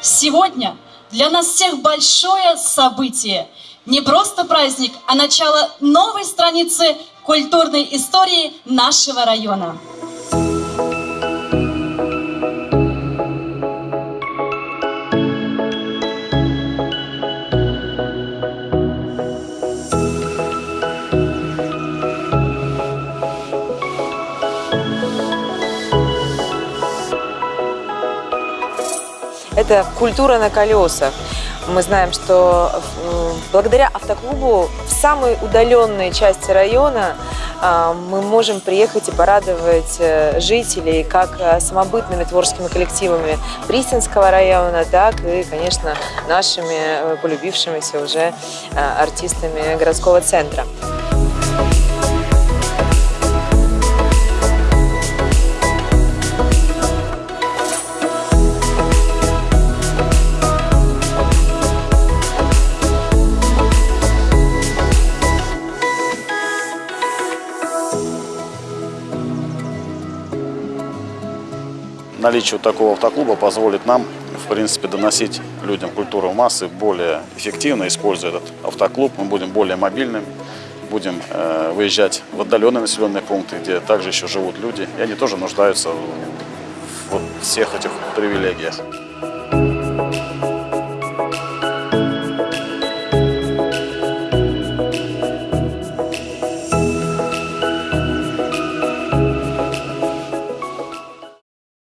Сегодня для нас всех большое событие. Не просто праздник, а начало новой страницы культурной истории нашего района. Это культура на колесах. Мы знаем, что э, благодаря автоклубу в самой удаленной части района э, мы можем приехать и порадовать э, жителей как самобытными творческими коллективами Пристинского района, так и, конечно, нашими полюбившимися уже артистами городского центра. Наличие такого автоклуба позволит нам, в принципе, доносить людям культуру массы более эффективно, используя этот автоклуб. Мы будем более мобильными, будем э, выезжать в отдаленные населенные пункты, где также еще живут люди, и они тоже нуждаются в вот всех этих привилегиях.